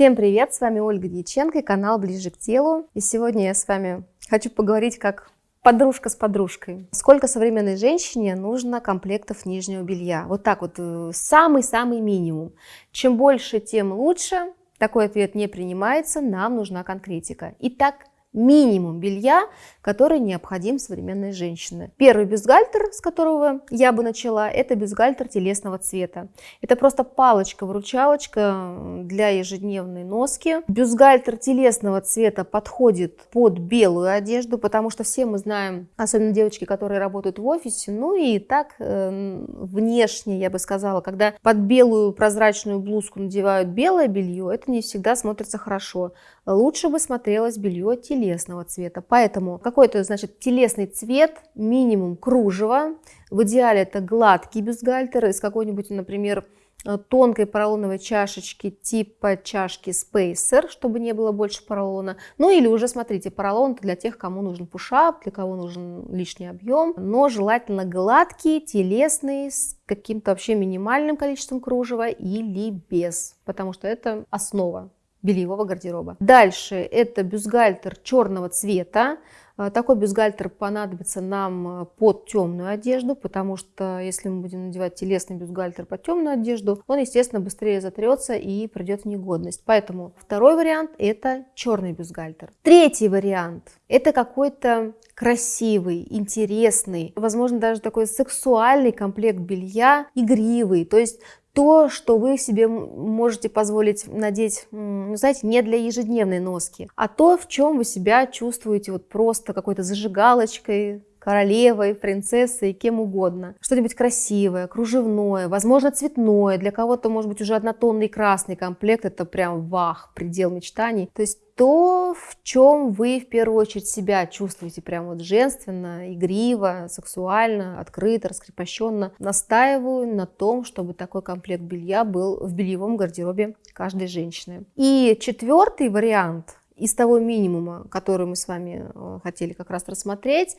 Всем привет, с вами Ольга Дьяченко и канал Ближе к телу. И сегодня я с вами хочу поговорить как подружка с подружкой. Сколько современной женщине нужно комплектов нижнего белья? Вот так вот, э, самый-самый минимум. Чем больше, тем лучше. Такой ответ не принимается, нам нужна конкретика. Итак, минимум белья, который необходим современной женщине. Первый бюстгальтер, с которого я бы начала, это бюстгальтер телесного цвета. Это просто палочка-выручалочка для ежедневной носки. Бюстгальтер телесного цвета подходит под белую одежду, потому что все мы знаем, особенно девочки, которые работают в офисе, ну и так э, внешне, я бы сказала, когда под белую прозрачную блузку надевают белое белье, это не всегда смотрится хорошо. Лучше бы смотрелось белье телесного телесного цвета. Поэтому какой-то, значит, телесный цвет, минимум кружева. В идеале это гладкий бюстгальтер из какой-нибудь, например, э, тонкой поролоновой чашечки типа чашки Spacer, чтобы не было больше поролона. Ну или уже, смотрите, поролон для тех, кому нужен пушап, для кого нужен лишний объем. Но желательно гладкий, телесный, с каким-то вообще минимальным количеством кружева или без, потому что это основа бельевого гардероба. Дальше это бюстгальтер черного цвета. А, такой бюстгальтер понадобится нам э, под темную одежду, потому что если мы будем надевать телесный бюстгальтер под темную одежду, он, естественно, быстрее затрется и придет в негодность. Поэтому второй вариант это черный бюстгальтер. Третий вариант это какой-то красивый, интересный, возможно, даже такой сексуальный комплект белья, игривый. То есть то, что вы себе можете позволить надеть, ну, знаете, не для ежедневной носки, а то, в чем вы себя чувствуете вот просто какой-то зажигалочкой, королевой, принцессой, кем угодно. Что-нибудь красивое, кружевное, возможно, цветное. Для кого-то, может быть, уже однотонный красный комплект. Это прям вах, предел мечтаний. То есть то, в чем вы в первую очередь себя чувствуете прям вот женственно, игриво, сексуально, открыто, раскрепощенно. Настаиваю на том, чтобы такой комплект белья был в бельевом гардеробе каждой женщины. И четвертый вариант из того минимума, который мы с вами э, хотели как раз рассмотреть,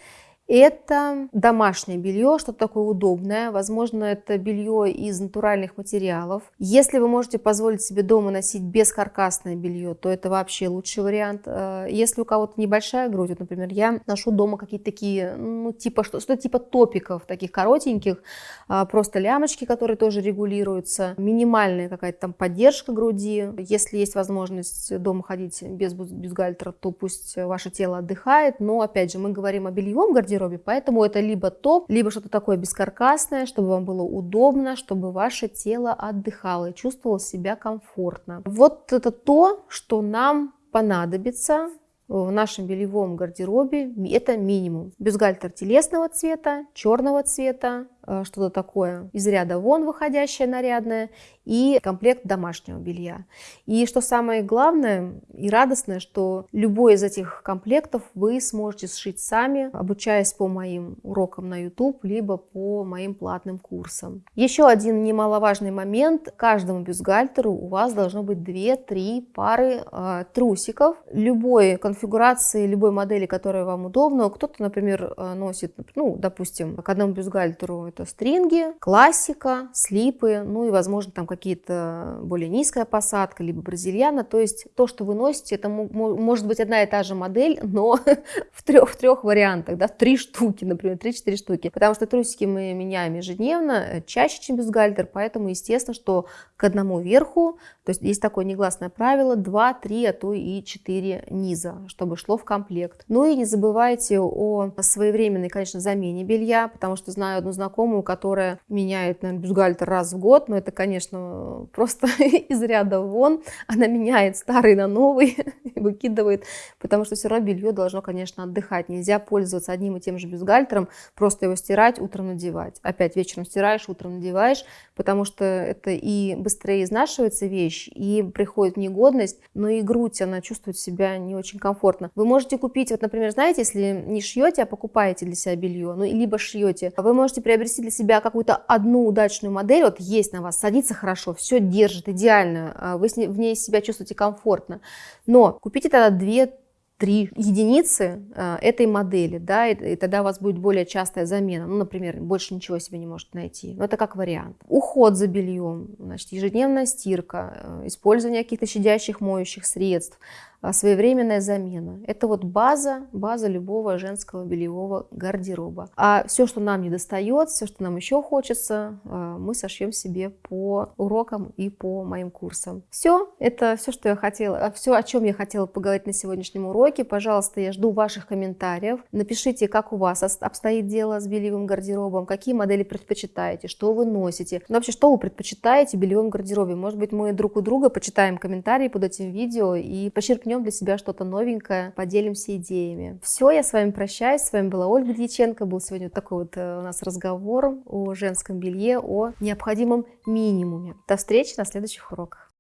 это домашнее белье, что-то такое удобное. Возможно, это белье из натуральных материалов. Если вы можете позволить себе дома носить бескаркасное белье, то это вообще лучший вариант. Э, если у кого-то небольшая грудь, вот, например, я ношу дома какие-то такие, ну, типа, что, что типа топиков, таких коротеньких, а, просто лямочки, которые тоже регулируются, минимальная какая-то там поддержка груди. Если есть возможность дома ходить без бюстгальтера, то пусть ваше тело отдыхает. Но, опять же, мы говорим о бельевом гардеробе, гардеробе. Поэтому это либо топ, либо что-то такое бескаркасное, чтобы вам было удобно, чтобы ваше тело отдыхало и чувствовало себя комфортно. Вот это то, что нам понадобится в нашем бельевом гардеробе. Это минимум. Бюстгальтер телесного цвета, черного цвета, что-то такое из ряда вон выходящее нарядное и комплект домашнего белья. И что самое главное и радостное, что любой из этих комплектов вы сможете сшить сами, обучаясь по моим урокам на YouTube, либо по моим платным курсам. Еще один немаловажный момент. Каждому бюстгальтеру у вас должно быть 2-3 пары э, трусиков любой конфигурации, любой модели, которая вам удобна. Кто-то, например, э, носит, ну, допустим, к одному бюстгальтеру это стринги, классика, слипы, ну и, возможно, там какие-то более низкая посадка, либо бразильяна. То есть то, что вы носите, это может быть одна и та же модель, но в трех, в трех вариантах, да, три штуки, например, три-четыре штуки. Потому что трусики мы меняем ежедневно, э, чаще, чем бюстгальтер, поэтому, естественно, что к одному верху, то есть есть такое негласное правило, 2, 3, а то и 4 низа, чтобы шло в комплект. Ну и не забывайте о своевременной, конечно, замене белья, потому что знаю одну знакомую, которая меняет, наверное, бюстгальтер раз в год, но это, конечно, просто из ряда вон. Она меняет старый на новый, выкидывает, потому что все равно белье должно, конечно, отдыхать. Нельзя пользоваться одним и тем же бюстгальтером, просто его стирать, утром надевать. Опять вечером стираешь, утром надеваешь, потому что это и быстрее изнашивается вещь, и приходит негодность, но и грудь, она чувствует себя не очень комфортно. Вы можете купить, вот, например, знаете, если не шьете, а покупаете для себя белье, ну, либо шьете, вы можете приобрести приобрести для себя какую-то одну удачную модель, вот есть на вас, садится хорошо, все держит идеально, а вы в ней себя чувствуете комфортно, но купите тогда две три единицы э, этой модели, да, и, и тогда у вас будет более частая замена. Ну, например, больше ничего себе не может найти. Но это как вариант. Уход за бельем, значит, ежедневная стирка, э, использование каких-то щадящих моющих средств, своевременная замена. Это вот база, база любого женского бельевого гардероба. А все, что нам не достает, все, что нам еще хочется, а, мы сошьем себе по урокам и по моим курсам. Все, это все, что я хотела, все, о чем я хотела поговорить на сегодняшнем уроке. Пожалуйста, я жду ваших комментариев. Напишите, как у вас обстоит дело с бельевым гардеробом, какие модели предпочитаете, что вы носите. Ну, вообще, что вы предпочитаете в бельевом гардеробе? Может быть, мы друг у друга почитаем комментарии под этим видео и почерпнем почерпнем для себя что-то новенькое, поделимся идеями. Все, я с вами прощаюсь. С вами была Ольга Дьяченко. Был сегодня вот такой вот э, у нас разговор о женском белье, о необходимом минимуме. До встречи на следующих уроках.